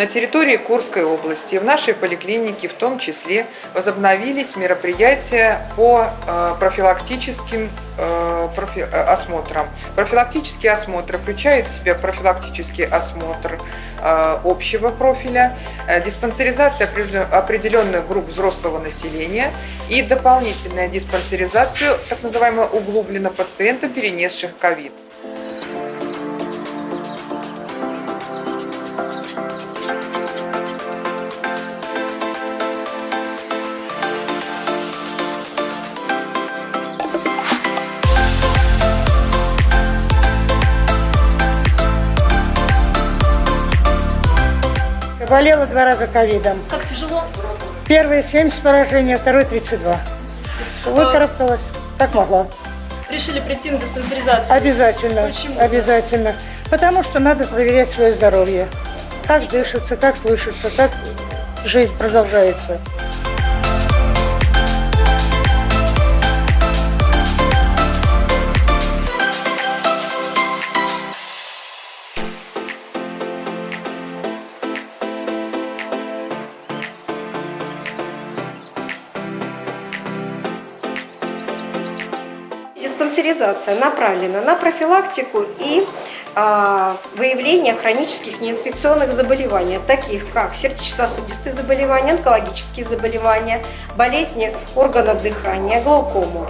На территории Курской области в нашей поликлинике в том числе возобновились мероприятия по э, профилактическим э, э, осмотрам. Профилактические осмотры включают в себя профилактический осмотр общего профиля, диспансеризация определен- определенных групп взрослого населения и дополнительная диспансеризацию, так называемого углубленно пациента, перенесших ковид. Болела два раза ковидом. Как тяжело? Первый 70 поражений, второй 32. Выкарабкалась, как могла. Решили прийти на диспансеризацию. Обязательно, Почему? обязательно. Потому что надо проверять свое здоровье. Как дышится, как слышится, как жизнь продолжается. Диспансеризация направлена на профилактику и а, выявление хронических неинфекционных заболеваний, таких как сердечно-сосудистые заболевания, онкологические заболевания, болезни органов дыхания, глаукому.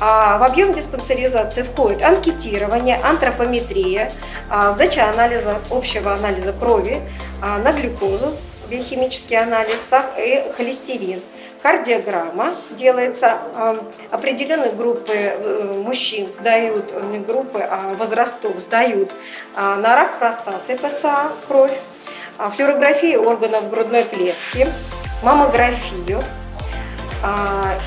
А в объем диспансеризации входит анкетирование, антропометрия, а, сдача анализа, общего анализа крови а, на глюкозу, биохимический анализ и холестерин. Кардиограмма делается, а, определенные группы э, мужчин сдают, э, не группы а возрастов сдают а, на рак простаты ПСА, кровь, а, флюорографию органов грудной клетки, маммографию,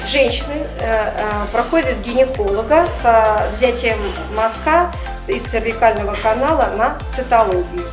женщины э, проходят гинеколога с взятием мазка из цервикального канала на цитологию.